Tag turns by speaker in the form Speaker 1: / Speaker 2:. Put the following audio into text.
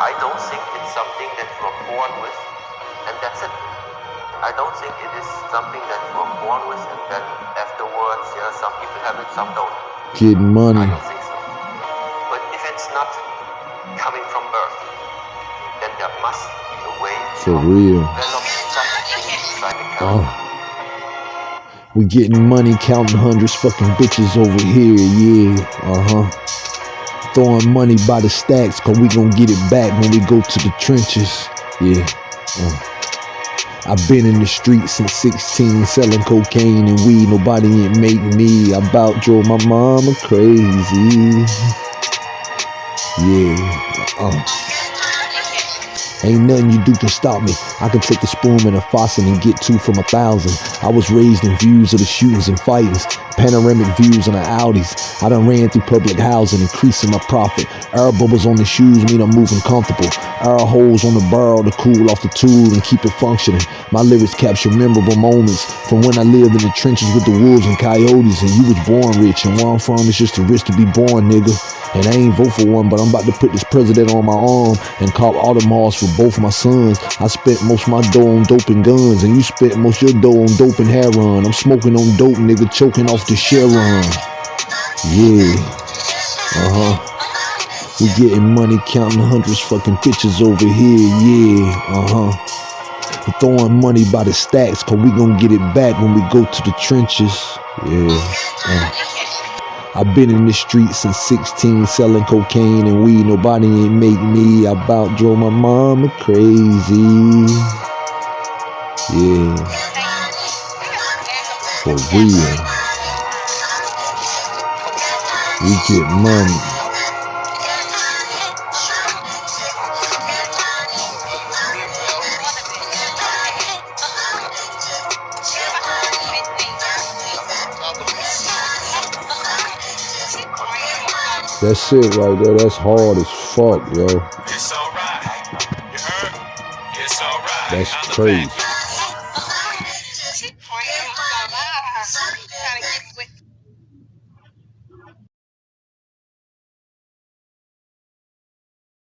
Speaker 1: I don't think it's something that you are born with, and that's it. I don't think it is something that you are born with, and then afterwards, yeah, some people have it, some don't.
Speaker 2: Getting money.
Speaker 1: I don't think so. But if it's not coming from birth, then there must be a way
Speaker 2: For
Speaker 1: to
Speaker 2: real.
Speaker 1: develop something like a
Speaker 2: Oh. We getting money, counting hundreds, fucking bitches over here, yeah. Uh huh. Throwing money by the stacks, cause we gon' get it back when we go to the trenches, yeah. Uh. I've been in the streets since 16, selling cocaine and weed. Nobody ain't make me. I about drove my mama crazy. Yeah. Uh. Ain't nothing you do can stop me. I can take a spoon and a faucet and get two from a thousand. I was raised in views of the shootings and fightings, panoramic views on the Audis. I done ran through public housing, increasing my profit. Air bubbles on the shoes mean I'm moving comfortable. Air holes on the barrel to cool off the tool and keep it functioning. My lyrics capture memorable moments from when I lived in the trenches with the wolves and coyotes. And you was born rich, and where I'm from is just a risk to be born, nigga. And I ain't vote for one, but I'm about to put this president on my arm and cop Audemars for both my sons. I spent most my dough on dope and guns, and you spent most your dough on dope and heroin. I'm smoking on dope, nigga, choking off the Sharon. Yeah, uh huh. We getting money, counting hundreds, fucking bitches over here. Yeah, uh huh. We throwing money by the stacks, cause we gonna get it back when we go to the trenches. Yeah. Uh. I've been in the streets since 16, selling cocaine and weed. Nobody ain't make me. I about drove my mama crazy. Yeah, for real. We get money. That's it right there. That's hard as fuck, yo.
Speaker 3: It's alright. You heard? It's alright.
Speaker 2: That's crazy.